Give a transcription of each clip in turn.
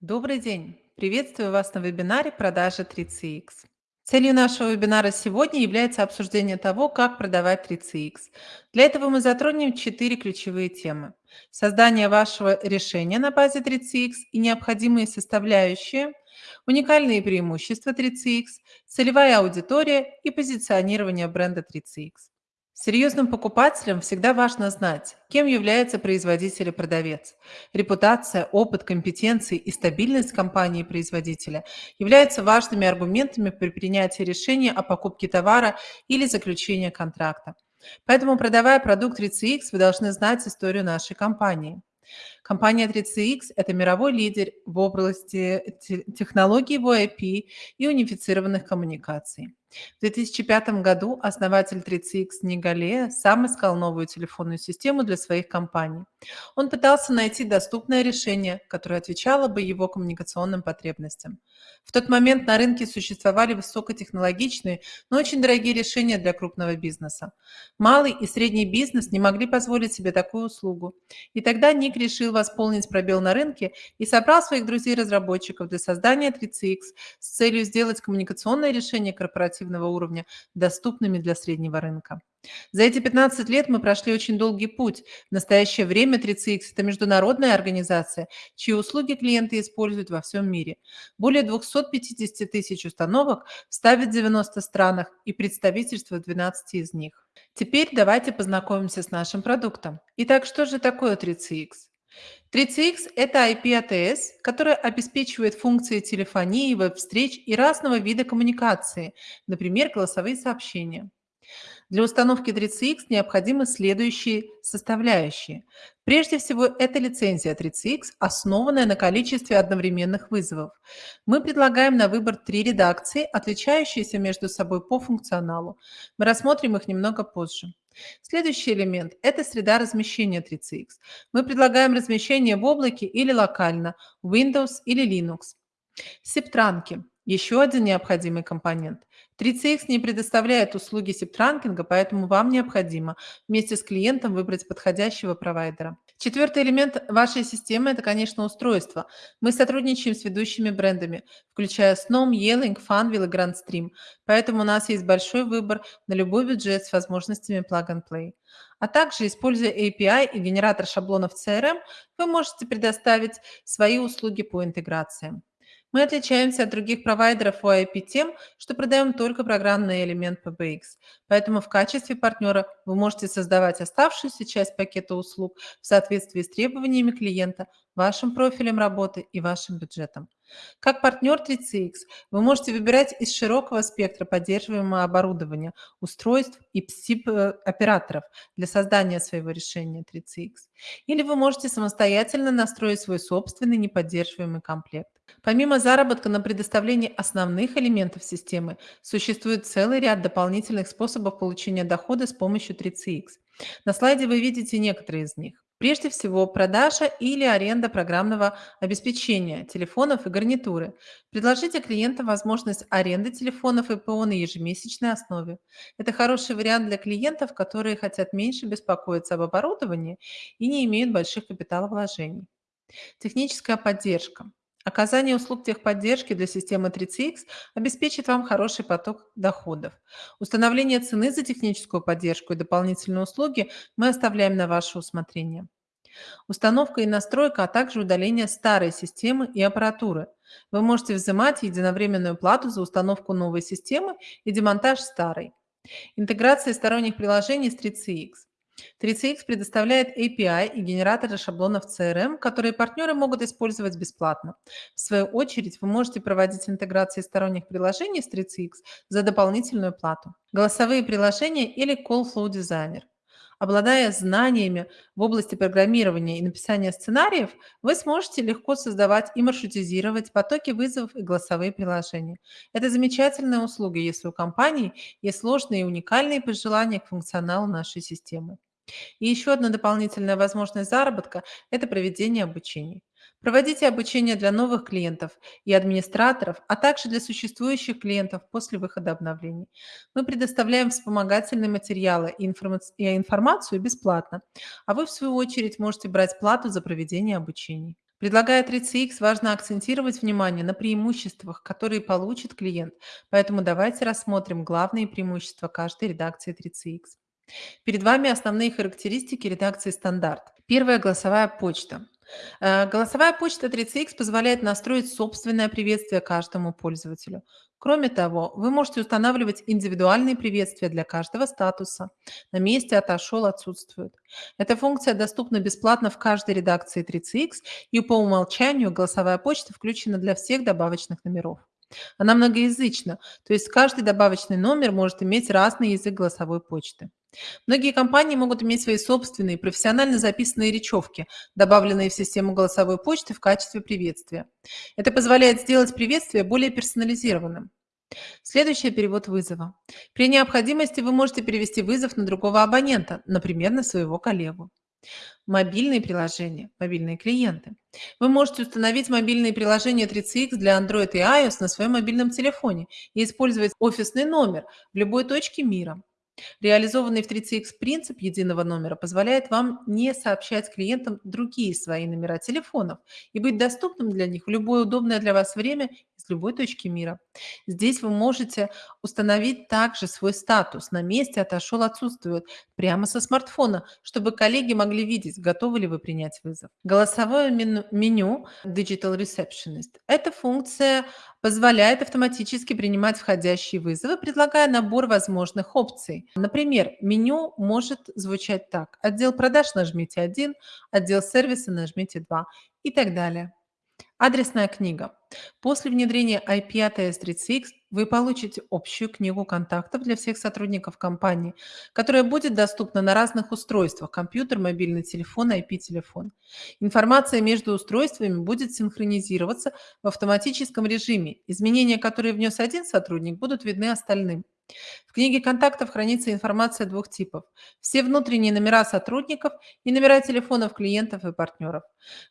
Добрый день! Приветствую вас на вебинаре «Продажи 3CX». Целью нашего вебинара сегодня является обсуждение того, как продавать 3CX. Для этого мы затронем четыре ключевые темы. Создание вашего решения на базе 3CX и необходимые составляющие, уникальные преимущества 3CX, целевая аудитория и позиционирование бренда 3CX. Серьезным покупателям всегда важно знать, кем является производитель и продавец. Репутация, опыт, компетенции и стабильность компании-производителя являются важными аргументами при принятии решения о покупке товара или заключении контракта. Поэтому, продавая продукт 3CX, вы должны знать историю нашей компании. Компания 3CX– это мировой лидер в области технологий VoIP и унифицированных коммуникаций. В 2005 году основатель 3CX Нигалея сам искал новую телефонную систему для своих компаний. Он пытался найти доступное решение, которое отвечало бы его коммуникационным потребностям. В тот момент на рынке существовали высокотехнологичные, но очень дорогие решения для крупного бизнеса. Малый и средний бизнес не могли позволить себе такую услугу. И тогда Ник решил восполнить пробел на рынке и собрал своих друзей-разработчиков для создания 3CX с целью сделать коммуникационное решение корпоративного уровня доступными для среднего рынка. За эти 15 лет мы прошли очень долгий путь. В настоящее время 3CX– это международная организация, чьи услуги клиенты используют во всем мире. Более 250 тысяч установок ставят в 90 странах и представительства в 12 из них. Теперь давайте познакомимся с нашим продуктом. Итак, что же такое 3CX? 3CX – это IP-ATS, который обеспечивает функции телефонии, веб-встреч и разного вида коммуникации, например, голосовые сообщения. Для установки 3CX необходимы следующие составляющие. Прежде всего, это лицензия 3CX, основанная на количестве одновременных вызовов. Мы предлагаем на выбор три редакции, отличающиеся между собой по функционалу. Мы рассмотрим их немного позже. Следующий элемент – это среда размещения 3CX. Мы предлагаем размещение в облаке или локально, Windows или Linux. Септранки – еще один необходимый компонент. 3CX не предоставляет услуги септранкинга, поэтому вам необходимо вместе с клиентом выбрать подходящего провайдера. Четвертый элемент вашей системы– это, конечно, устройство. Мы сотрудничаем с ведущими брендами, включая Snom, Yelling, Funwheel и GrandStream, поэтому у нас есть большой выбор на любой бюджет с возможностями plug-and-play. А также, используя API и генератор шаблонов CRM, вы можете предоставить свои услуги по интеграциям. Мы отличаемся от других провайдеров OIP тем, что продаем только программный элемент PBX. Поэтому в качестве партнера вы можете создавать оставшуюся часть пакета услуг в соответствии с требованиями клиента, вашим профилем работы и вашим бюджетом. Как партнер 3CX вы можете выбирать из широкого спектра поддерживаемого оборудования, устройств и PSIP-операторов для создания своего решения 3CX. Или вы можете самостоятельно настроить свой собственный неподдерживаемый комплект. Помимо заработка на предоставлении основных элементов системы, существует целый ряд дополнительных способов получения дохода с помощью 3CX. На слайде вы видите некоторые из них. Прежде всего, продажа или аренда программного обеспечения, телефонов и гарнитуры. Предложите клиентам возможность аренды телефонов и ПО на ежемесячной основе. Это хороший вариант для клиентов, которые хотят меньше беспокоиться об оборудовании и не имеют больших капиталовложений. Техническая поддержка. Оказание услуг техподдержки для системы 3CX обеспечит вам хороший поток доходов. Установление цены за техническую поддержку и дополнительные услуги мы оставляем на ваше усмотрение. Установка и настройка, а также удаление старой системы и аппаратуры. Вы можете взимать единовременную плату за установку новой системы и демонтаж старой. Интеграция сторонних приложений с 3CX. 3CX предоставляет API и генераторы шаблонов CRM, которые партнеры могут использовать бесплатно. В свою очередь, вы можете проводить интеграции сторонних приложений с 3CX за дополнительную плату. Голосовые приложения или Call Flow Designer. Обладая знаниями в области программирования и написания сценариев, вы сможете легко создавать и маршрутизировать потоки вызовов и голосовые приложения. Это замечательная услуга, если у компании есть сложные и уникальные пожелания к функционалу нашей системы. И еще одна дополнительная возможность заработка– это проведение обучений. Проводите обучение для новых клиентов и администраторов, а также для существующих клиентов после выхода обновлений. Мы предоставляем вспомогательные материалы и информацию бесплатно, а вы, в свою очередь, можете брать плату за проведение обучений. Предлагая 3CX, важно акцентировать внимание на преимуществах, которые получит клиент. Поэтому давайте рассмотрим главные преимущества каждой редакции 3CX. Перед вами основные характеристики редакции стандарт. Первая– голосовая почта. Э, Голосовая почта 3CX позволяет настроить собственное приветствие каждому пользователю. Кроме того, вы можете устанавливать индивидуальные приветствия для каждого статуса. На месте отошел, отсутствует. Эта функция доступна бесплатно в каждой редакции 3CX, и по умолчанию голосовая почта включена для всех добавочных номеров. Она многоязычна, то есть каждый добавочный номер может иметь разный язык голосовой почты. Многие компании могут иметь свои собственные профессионально записанные речевки, добавленные в систему голосовой почты в качестве приветствия. Это позволяет сделать приветствие более персонализированным. Следующий перевод вызова. При необходимости вы можете перевести вызов на другого абонента, например, на своего коллегу. Мобильные приложения, мобильные клиенты. Вы можете установить мобильные приложения 3CX для Android и iOS на своем мобильном телефоне и использовать офисный номер в любой точке мира. Реализованный в 3CX принцип единого номера позволяет вам не сообщать клиентам другие свои номера телефонов и быть доступным для них в любое удобное для вас время из любой точки мира. Здесь вы можете установить также свой статус «На месте отошел, отсутствует» прямо со смартфона, чтобы коллеги могли видеть, готовы ли вы принять вызов. Голосовое меню, Digital Receptionist– это функция позволяет автоматически принимать входящие вызовы, предлагая набор возможных опций. Например, меню может звучать так. Отдел продаж нажмите 1, отдел сервиса нажмите 2 и так далее. Адресная книга. После внедрения IP ATS 3CX вы получите общую книгу контактов для всех сотрудников компании, которая будет доступна на разных устройствах – компьютер, мобильный телефон, IP-телефон. Информация между устройствами будет синхронизироваться в автоматическом режиме. Изменения, которые внес один сотрудник, будут видны остальным. В книге контактов хранится информация двух типов. Все внутренние номера сотрудников и номера телефонов клиентов и партнеров.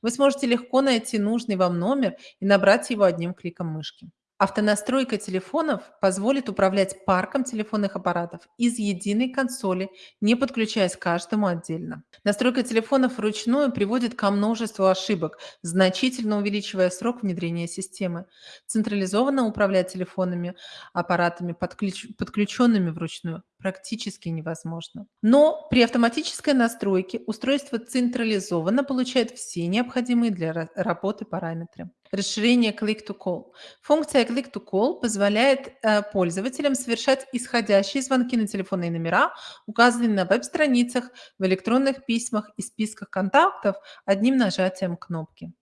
Вы сможете легко найти нужный вам номер и набрать его одним кликом мышки. Автонастройка телефонов позволит управлять парком телефонных аппаратов из единой консоли, не подключаясь к каждому отдельно. Настройка телефонов вручную приводит ко множеству ошибок, значительно увеличивая срок внедрения системы. Централизованно управлять телефонными аппаратами, подключ... подключенными вручную, практически невозможно. Но при автоматической настройке устройство централизованно получает все необходимые для работы параметры. Расширение Click-to-Call. Функция Click-to-Call позволяет э, пользователям совершать исходящие звонки на телефонные номера, указанные на веб-страницах, в электронных письмах и списках контактов одним нажатием кнопки.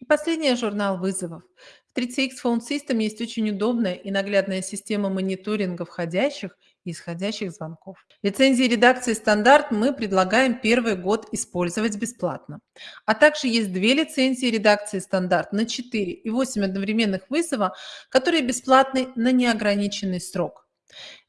И последнее – журнал вызовов. В 3CX Phone System есть очень удобная и наглядная система мониторинга входящих исходящих звонков. Лицензии редакции «Стандарт» мы предлагаем первый год использовать бесплатно. А также есть две лицензии редакции «Стандарт» на 4 и 8 одновременных вызова, которые бесплатны на неограниченный срок.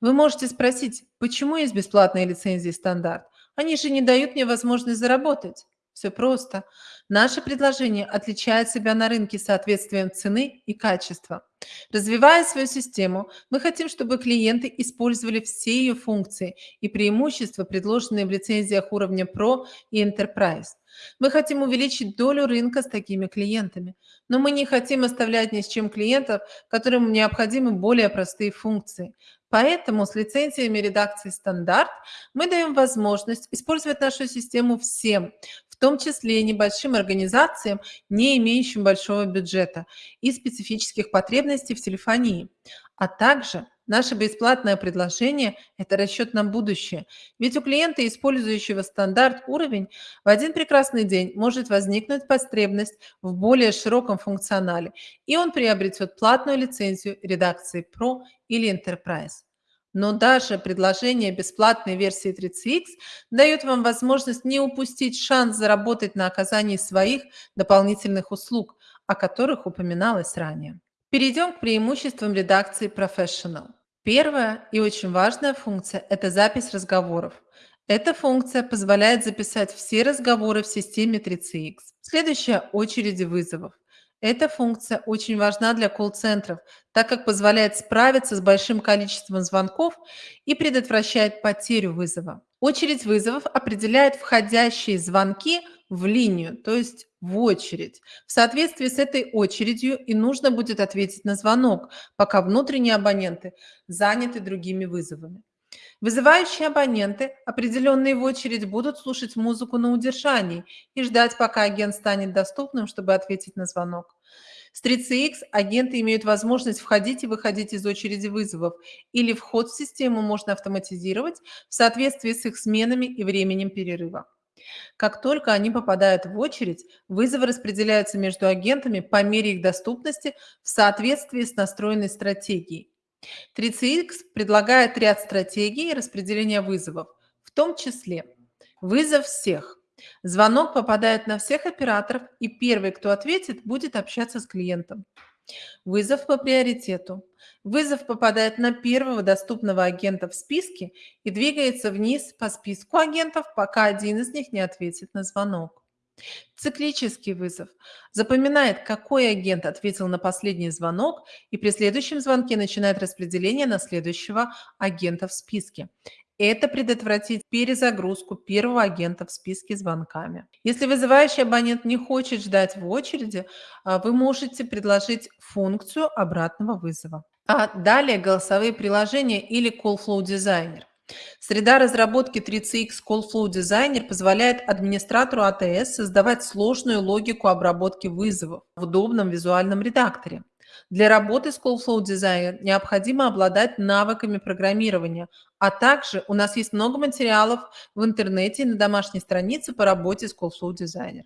Вы можете спросить, почему есть бесплатные лицензии «Стандарт»? Они же не дают мне возможность заработать. Все просто. Наше предложение отличает себя на рынке соответствием цены и качества. Развивая свою систему, мы хотим, чтобы клиенты использовали все ее функции и преимущества, предложенные в лицензиях уровня Pro и Enterprise. Мы хотим увеличить долю рынка с такими клиентами, но мы не хотим оставлять ни с чем клиентов, которым необходимы более простые функции. Поэтому с лицензиями редакции «Стандарт» мы даем возможность использовать нашу систему всем, том числе и небольшим организациям, не имеющим большого бюджета и специфических потребностей в телефонии, а также Наше бесплатное предложение– это расчет на будущее. Ведь у клиента, использующего стандарт уровень, в один прекрасный день может возникнуть потребность в более широком функционале, и он приобретет платную лицензию редакции Pro или Enterprise. Но даже предложение бесплатной версии 30X дает вам возможность не упустить шанс заработать на оказании своих дополнительных услуг, о которых упоминалось ранее. Перейдем к преимуществам редакции Professional. Первая и очень важная функция – это запись разговоров. Эта функция позволяет записать все разговоры в системе 3CX. Следующая – очереди вызовов. Эта функция очень важна для колл-центров, так как позволяет справиться с большим количеством звонков и предотвращает потерю вызова. Очередь вызовов определяет входящие звонки в линию, то есть в очередь. В соответствии с этой очередью и нужно будет ответить на звонок, пока внутренние абоненты заняты другими вызовами. Вызывающие абоненты, определенные в очередь, будут слушать музыку на удержании и ждать, пока агент станет доступным, чтобы ответить на звонок. С 3CX агенты имеют возможность входить и выходить из очереди вызовов, или вход в систему можно автоматизировать в соответствии с их сменами и временем перерыва. Как только они попадают в очередь, вызовы распределяются между агентами по мере их доступности в соответствии с настроенной стратегией. 3CX предлагает ряд стратегий распределения вызовов, в том числе вызов всех. Звонок попадает на всех операторов, и первый, кто ответит, будет общаться с клиентом. Вызов по приоритету. Вызов попадает на первого доступного агента в списке и двигается вниз по списку агентов, пока один из них не ответит на звонок. Циклический вызов запоминает, какой агент ответил на последний звонок и при следующем звонке начинает распределение на следующего агента в списке. Это предотвратит перезагрузку первого агента в списке звонками. Если вызывающий абонент не хочет ждать в очереди, а, вы можете предложить функцию обратного вызова. А далее голосовые приложения или Call Flow Designer. Среда разработки 3CX Callflow Designer позволяет администратору АТС создавать сложную логику обработки вызовов в удобном визуальном редакторе. Для работы с Callflow Designer необходимо обладать навыками программирования, а также у нас есть много материалов в интернете и на домашней странице по работе с Callflow Designer.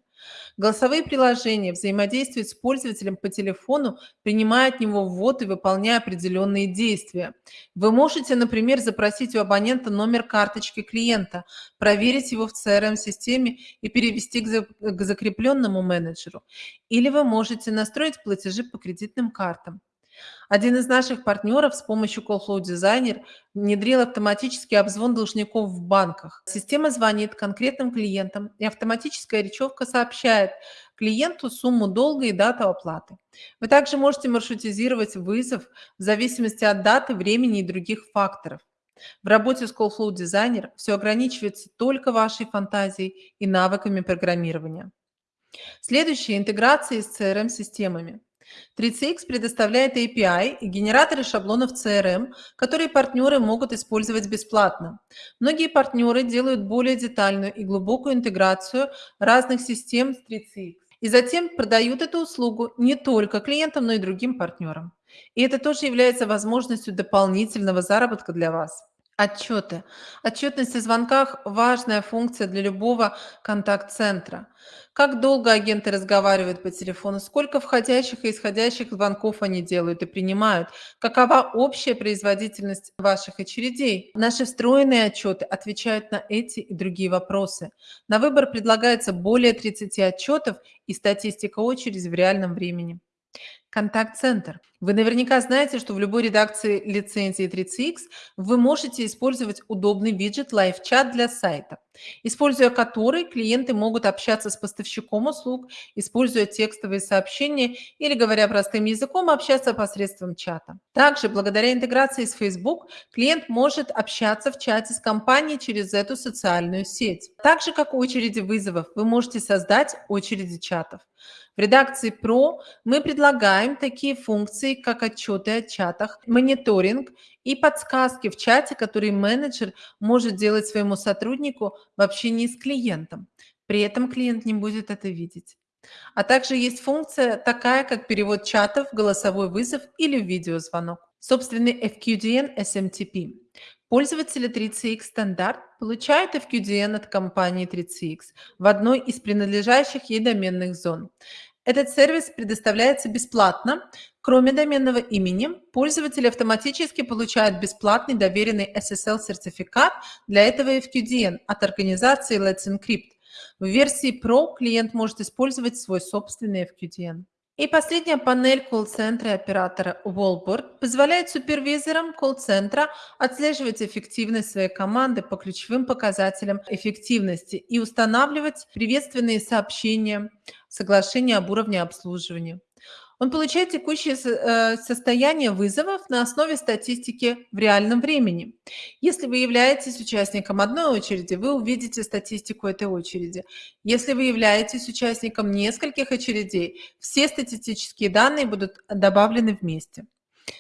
Голосовые приложения взаимодействуют с пользователем по телефону, принимая от него ввод и выполняя определенные действия. Вы можете, например, запросить у абонента номер карточки клиента, проверить его в CRM-системе и перевести к закрепленному менеджеру. Или вы можете настроить платежи по кредитным картам. Один из наших партнеров с помощью CallFlow Designer внедрил автоматический обзвон должников в банках. Система звонит конкретным клиентам, и автоматическая речевка сообщает клиенту сумму долга и дату оплаты. Вы также можете маршрутизировать вызов в зависимости от даты, времени и других факторов. В работе с CallFlow Designer все ограничивается только вашей фантазией и навыками программирования. Следующая – интеграция с CRM-системами. 3CX предоставляет API и генераторы шаблонов CRM, которые партнеры могут использовать бесплатно. Многие партнеры делают более детальную и глубокую интеграцию разных систем с 3CX и затем продают эту услугу не только клиентам, но и другим партнерам. И это тоже является возможностью дополнительного заработка для вас. Отчеты. Отчетность о звонках– важная функция для любого контакт-центра. Как долго агенты разговаривают по телефону, сколько входящих и исходящих звонков они делают и принимают, какова общая производительность ваших очередей. Наши встроенные отчеты отвечают на эти и другие вопросы. На выбор предлагается более 30 отчетов и статистика очереди в реальном времени. Контакт-центр. Вы наверняка знаете, что в любой редакции лицензии 3CX вы можете использовать удобный виджет Live Chat для сайта, используя который клиенты могут общаться с поставщиком услуг, используя текстовые сообщения или, говоря простым языком, общаться посредством чата. Также, благодаря интеграции с Facebook, клиент может общаться в чате с компанией через эту социальную сеть. Так же, как очереди вызовов, вы можете создать очереди чатов. В редакции Pro мы предлагаем такие функции, как отчеты о чатах, мониторинг и подсказки в чате, которые менеджер может делать своему сотруднику в общении с клиентом. При этом клиент не будет это видеть. А также есть функция такая, как перевод чатов, голосовой вызов или видеозвонок. Собственный FQDN SMTP. Пользователи 3CX стандарт получают FQDN от компании 3CX в одной из принадлежащих ей доменных зон. Этот сервис предоставляется бесплатно. Кроме доменного имени, пользователи автоматически получают бесплатный доверенный SSL-сертификат для этого FQDN от организации Let's Encrypt. В версии Pro клиент может использовать свой собственный FQDN. И последняя панель колл-центра оператора Wallboard позволяет супервизорам колл-центра отслеживать эффективность своей команды по ключевым показателям эффективности и устанавливать приветственные сообщения, соглашения об уровне обслуживания. Он получает текущее э, состояние вызовов на основе статистики в реальном времени. Если вы являетесь участником одной очереди, вы увидите статистику этой очереди. Если вы являетесь участником нескольких очередей, все статистические данные будут добавлены вместе.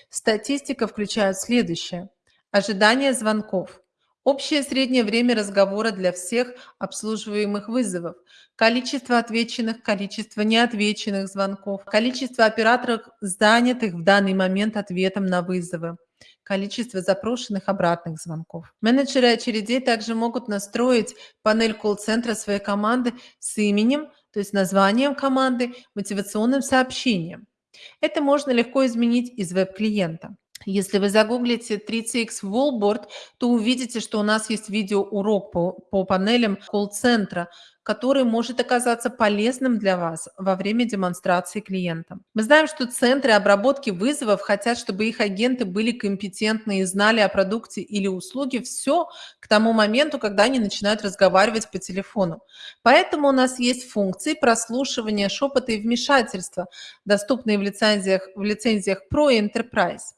Статистика включает следующее. Ожидание звонков. Общее среднее время разговора для всех обслуживаемых вызовов, количество отвеченных, количество неотвеченных звонков, количество операторов, занятых в данный момент ответом на вызовы, количество запрошенных обратных звонков. Менеджеры очередей также могут настроить панель колл-центра своей команды с именем, то есть названием команды, мотивационным сообщением. Это можно легко изменить из веб-клиента. Если вы загуглите 3CX Wallboard, то увидите, что у нас есть видеоурок по, по панелям колл-центра, который может оказаться полезным для вас во время демонстрации клиентам. Мы знаем, что центры обработки вызовов хотят, чтобы их агенты были компетентны и знали о продукте или услуге все к тому моменту, когда они начинают разговаривать по телефону. Поэтому у нас есть функции прослушивания шепота и вмешательства, доступные в лицензиях, в лицензиях Pro и Enterprise.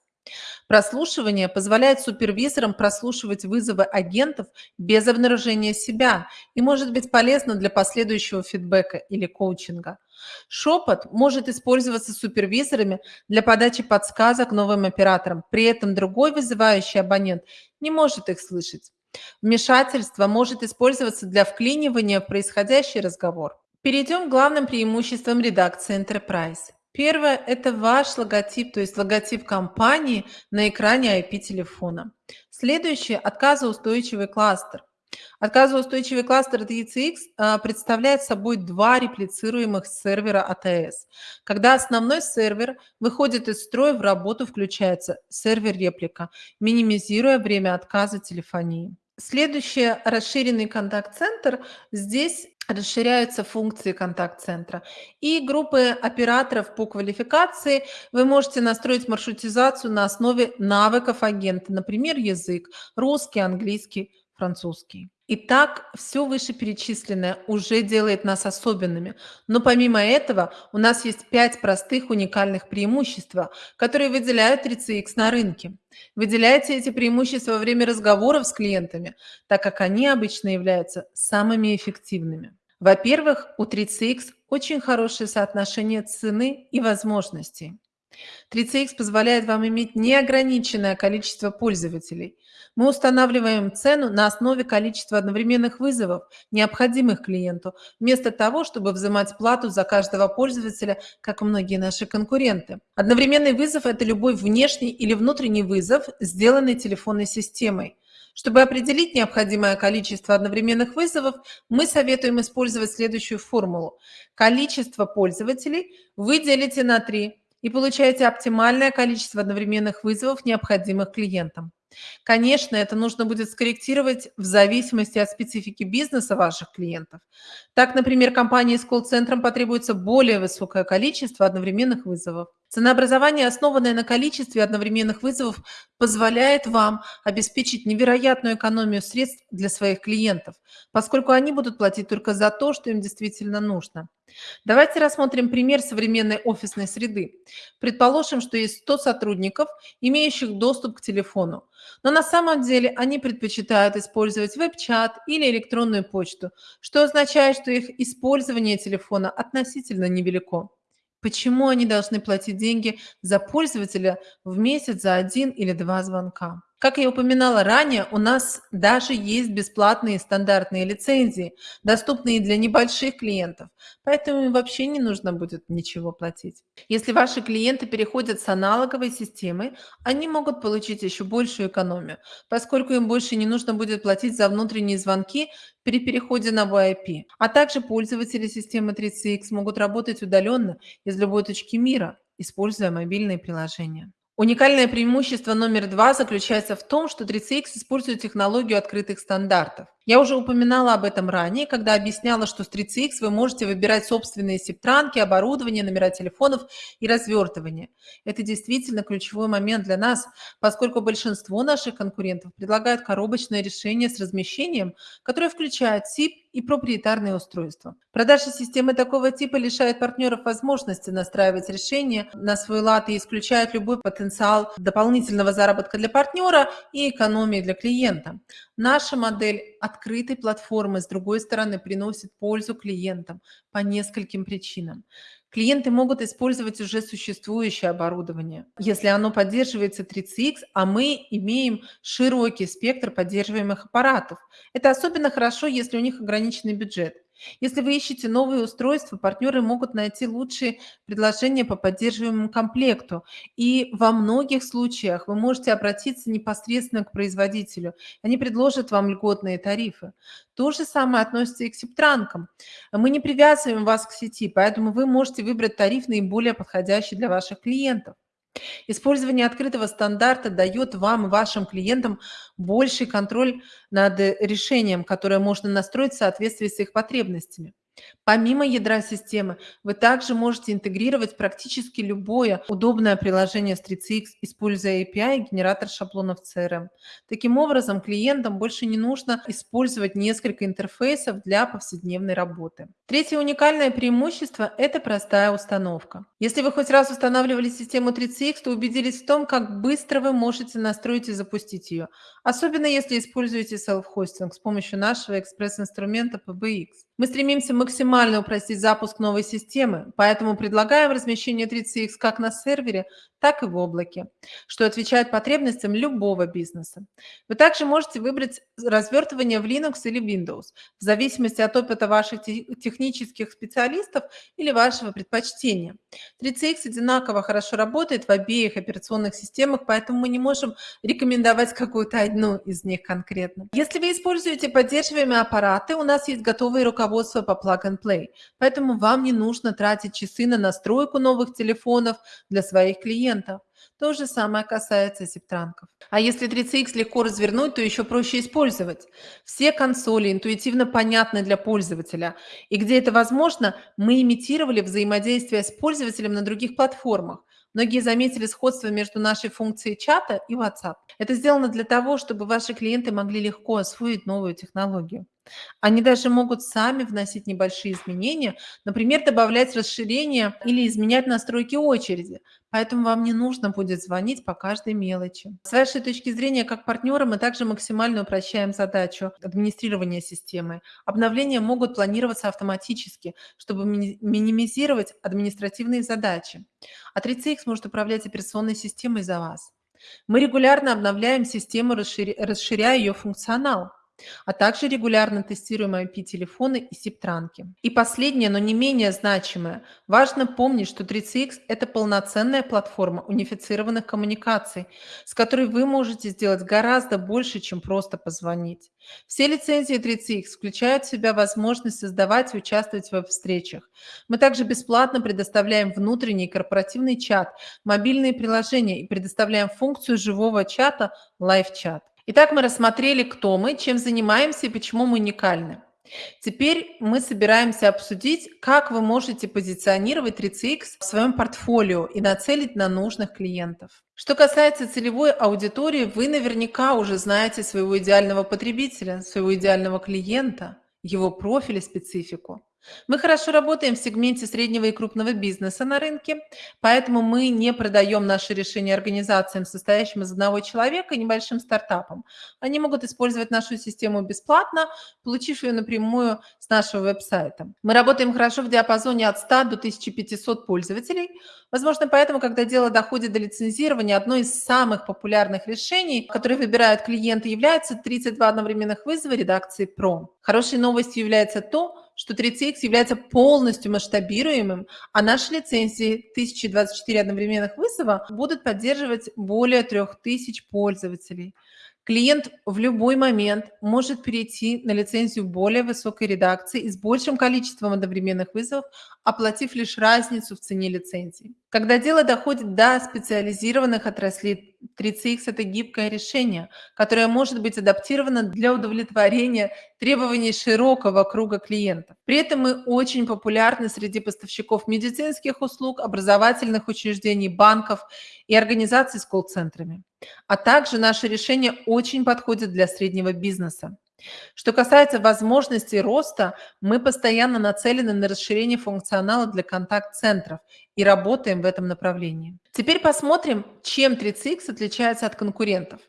Прослушивание позволяет супервизорам прослушивать вызовы агентов без обнаружения себя и может быть полезно для последующего фидбэка или коучинга. Шепот может использоваться супервизорами для подачи подсказок новым операторам, при этом другой вызывающий абонент не может их слышать. Вмешательство может использоваться для вклинивания в происходящий разговор. Перейдем к главным преимуществам редакции Enterprise. Первое – это ваш логотип, то есть логотип компании на экране IP-телефона. Следующее – отказоустойчивый кластер. Отказоустойчивый кластер DCX а, представляет собой два реплицируемых сервера АТС. Когда основной сервер выходит из строя, в работу включается сервер-реплика, минимизируя время отказа телефонии. Следующее – расширенный контакт-центр. Здесь расширяются функции контакт-центра. И группы операторов по квалификации вы можете настроить маршрутизацию на основе навыков агента, например, язык русский, английский, французский. Итак, все вышеперечисленное уже делает нас особенными, но помимо этого у нас есть пять простых уникальных преимуществ, которые выделяют 3CX на рынке. Выделяйте эти преимущества во время разговоров с клиентами, так как они обычно являются самыми эффективными. Во-первых, у 3CX очень хорошее соотношение цены и возможностей. 3CX позволяет вам иметь неограниченное количество пользователей. Мы устанавливаем цену на основе количества одновременных вызовов, необходимых клиенту, вместо того, чтобы взимать плату за каждого пользователя, как многие наши конкуренты. Одновременный вызов – это любой внешний или внутренний вызов, сделанный телефонной системой. Чтобы определить необходимое количество одновременных вызовов, мы советуем использовать следующую формулу. Количество пользователей вы делите на 3 и получаете оптимальное количество одновременных вызовов, необходимых клиентам. Конечно, это нужно будет скорректировать в зависимости от специфики бизнеса ваших клиентов. Так, например, компании с колл-центром потребуется более высокое количество одновременных вызовов. Ценообразование, основанное на количестве одновременных вызовов, позволяет вам обеспечить невероятную экономию средств для своих клиентов, поскольку они будут платить только за то, что им действительно нужно. Давайте рассмотрим пример современной офисной среды. Предположим, что есть 100 сотрудников, имеющих доступ к телефону, но на самом деле они предпочитают использовать веб-чат или электронную почту, что означает, что их использование телефона относительно невелико. Почему они должны платить деньги за пользователя в месяц за один или два звонка? Как я упоминала ранее, у нас даже есть бесплатные стандартные лицензии, доступные для небольших клиентов, поэтому им вообще не нужно будет ничего платить. Если ваши клиенты переходят с аналоговой системы, они могут получить еще большую экономию, поскольку им больше не нужно будет платить за внутренние звонки при переходе на VoIP. А также пользователи системы 3CX могут работать удаленно из любой точки мира, используя мобильные приложения. Уникальное преимущество номер два заключается в том, что 3CX использует технологию открытых стандартов. Я уже упоминала об этом ранее, когда объясняла, что с 3CX вы можете выбирать собственные септранки, оборудование, номера телефонов и развертывание. Это действительно ключевой момент для нас, поскольку большинство наших конкурентов предлагают коробочное решение с размещением, которое включает SIP и проприетарные устройства. Продажа системы такого типа лишает партнеров возможности настраивать решения на свой лад и исключает любой потенциал дополнительного заработка для партнера и экономии для клиента. Наша модель открытой платформы, с другой стороны, приносит пользу клиентам по нескольким причинам. Клиенты могут использовать уже существующее оборудование, если оно поддерживается 30X, а мы имеем широкий спектр поддерживаемых аппаратов. Это особенно хорошо, если у них ограниченный бюджет. Если вы ищете новые устройства, партнеры могут найти лучшие предложения по поддерживаемому комплекту. И во многих случаях вы можете обратиться непосредственно к производителю. Они предложат вам льготные тарифы. То же самое относится и к септранкам. Мы не привязываем вас к сети, поэтому вы можете выбрать тариф наиболее подходящий для ваших клиентов. Использование открытого стандарта дает вам и вашим клиентам больший контроль над решением, которое можно настроить в соответствии с их потребностями. Помимо ядра системы, вы также можете интегрировать практически любое удобное приложение 3CX, используя API и генератор шаблонов CRM. Таким образом, клиентам больше не нужно использовать несколько интерфейсов для повседневной работы. Третье уникальное преимущество – это простая установка. Если вы хоть раз устанавливали систему 3CX, то убедились в том, как быстро вы можете настроить и запустить ее, особенно если используете self-hosting с помощью нашего экспресс-инструмента PBX. Мы стремимся максимально упростить запуск новой системы, поэтому предлагаем размещение 3CX как на сервере, так и в облаке, что отвечает потребностям любого бизнеса. Вы также можете выбрать развертывание в Linux или Windows, в зависимости от опыта ваших технических специалистов или вашего предпочтения. 3CX одинаково хорошо работает в обеих операционных системах, поэтому мы не можем рекомендовать какую-то одну из них конкретно. Если вы используете поддерживаемые аппараты, у нас есть готовые руководства по plug-and-play, поэтому вам не нужно тратить часы на настройку новых телефонов для своих клиентов. То же самое касается септранков. А если 3CX легко развернуть, то еще проще использовать. Все консоли интуитивно понятны для пользователя. И где это возможно, мы имитировали взаимодействие с пользователем на других платформах. Многие заметили сходство между нашей функцией чата и WhatsApp. Это сделано для того, чтобы ваши клиенты могли легко освоить новую технологию. Они даже могут сами вносить небольшие изменения, например, добавлять расширения или изменять настройки очереди. Поэтому вам не нужно будет звонить по каждой мелочи. С вашей точки зрения, как партнера, мы также максимально упрощаем задачу администрирования системы. Обновления могут планироваться автоматически, чтобы минимизировать административные задачи. А 3CX может управлять операционной системой за вас. Мы регулярно обновляем систему, расширяя ее функционал а также регулярно тестируем IP-телефоны и SIP-транки. И последнее, но не менее значимое. Важно помнить, что 3CX – это полноценная платформа унифицированных коммуникаций, с которой вы можете сделать гораздо больше, чем просто позвонить. Все лицензии 3CX включают в себя возможность создавать и участвовать в встречах. Мы также бесплатно предоставляем внутренний корпоративный чат, мобильные приложения и предоставляем функцию живого чата Chat. Итак, мы рассмотрели, кто мы, чем занимаемся и почему мы уникальны. Теперь мы собираемся обсудить, как вы можете позиционировать 3CX в своем портфолио и нацелить на нужных клиентов. Что касается целевой аудитории, вы наверняка уже знаете своего идеального потребителя, своего идеального клиента, его профиль и специфику. Мы хорошо работаем в сегменте среднего и крупного бизнеса на рынке, поэтому мы не продаем наши решения организациям, состоящим из одного человека и небольшим стартапам. Они могут использовать нашу систему бесплатно, получив ее напрямую с нашего веб-сайта. Мы работаем хорошо в диапазоне от 100 до 1500 пользователей. Возможно, поэтому, когда дело доходит до лицензирования, одно из самых популярных решений, которые выбирают клиенты, является 32 одновременных вызова редакции Pro. Хорошей новостью является то, что 3CX является полностью масштабируемым, а наши лицензии 1024 одновременных вызова будут поддерживать более 3000 пользователей. Клиент в любой момент может перейти на лицензию более высокой редакции и с большим количеством одновременных вызовов, оплатив лишь разницу в цене лицензии. Когда дело доходит до специализированных отраслей 3CX– это гибкое решение, которое может быть адаптировано для удовлетворения требований широкого круга клиентов. При этом мы очень популярны среди поставщиков медицинских услуг, образовательных учреждений, банков и организаций с колл-центрами. А также наши решения очень подходят для среднего бизнеса. Что касается возможностей роста, мы постоянно нацелены на расширение функционала для контакт-центров и работаем в этом направлении. Теперь посмотрим, чем 30X отличается от конкурентов.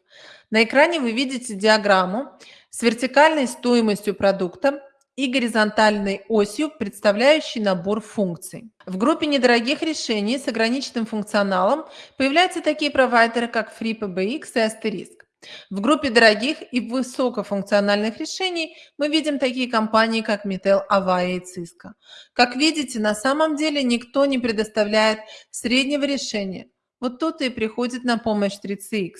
На экране вы видите диаграмму с вертикальной стоимостью продукта и горизонтальной осью, представляющей набор функций. В группе недорогих решений с ограниченным функционалом появляются такие провайдеры, как FreePBX и Asterisk. В группе дорогих и высокофункциональных решений мы видим такие компании, как Mitel, Avaya и Cisco. Как видите, на самом деле никто не предоставляет среднего решения. Вот тут и приходит на помощь 3CX.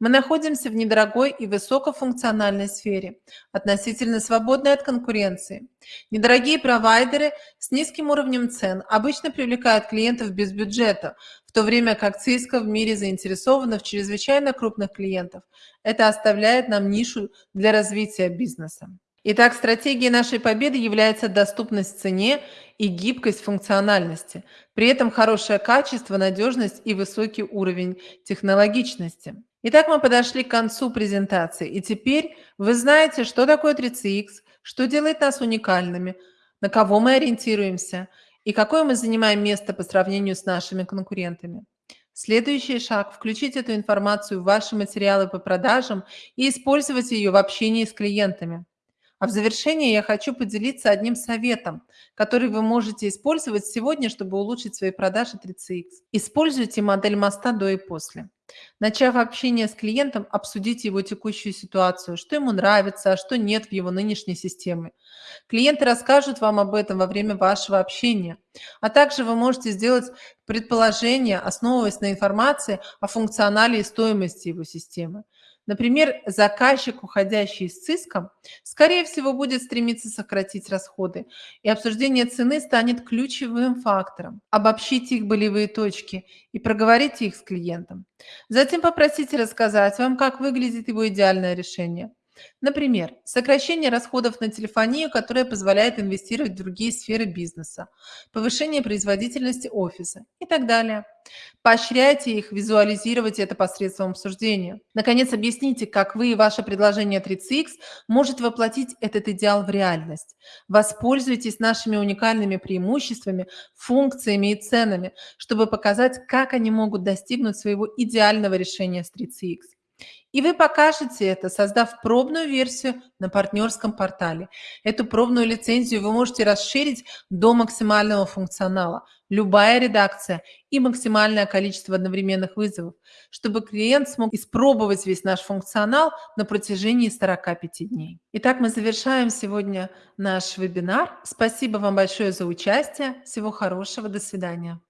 Мы находимся в недорогой и высокофункциональной сфере, относительно свободной от конкуренции. Недорогие провайдеры с низким уровнем цен обычно привлекают клиентов без бюджета, в то время как Cisco в мире заинтересована в чрезвычайно крупных клиентов. Это оставляет нам нишу для развития бизнеса. Итак, стратегией нашей победы является доступность в цене и гибкость функциональности, при этом хорошее качество, надежность и высокий уровень технологичности. Итак, мы подошли к концу презентации, и теперь вы знаете, что такое 3CX, что делает нас уникальными, на кого мы ориентируемся и какое мы занимаем место по сравнению с нашими конкурентами. Следующий шаг– включить эту информацию в ваши материалы по продажам и использовать ее в общении с клиентами. А в завершение я хочу поделиться одним советом, который вы можете использовать сегодня, чтобы улучшить свои продажи 3CX. Используйте модель моста до и после. Начав общение с клиентом, обсудите его текущую ситуацию, что ему нравится, а что нет в его нынешней системе. Клиенты расскажут вам об этом во время вашего общения. А также вы можете сделать предположение, основываясь на информации о функционале и стоимости его системы. Например, заказчик, уходящий с циском, скорее всего, будет стремиться сократить расходы, и обсуждение цены станет ключевым фактором. Обобщите их болевые точки и проговорите их с клиентом. Затем попросите рассказать вам, как выглядит его идеальное решение. Например, сокращение расходов на телефонию, которое позволяет инвестировать в другие сферы бизнеса, повышение производительности офиса и так далее. Поощряйте их визуализировать это посредством обсуждения. Наконец, объясните, как вы и ваше предложение 3CX может воплотить этот идеал в реальность. Воспользуйтесь нашими уникальными преимуществами, функциями и ценами, чтобы показать, как они могут достигнуть своего идеального решения с 3CX. И вы покажете это, создав пробную версию на партнерском портале. Эту пробную лицензию вы можете расширить до максимального функционала, любая редакция и максимальное количество одновременных вызовов, чтобы клиент смог испробовать весь наш функционал на протяжении 45 дней. Итак, мы завершаем сегодня наш вебинар. Спасибо вам большое за участие. Всего хорошего. До свидания.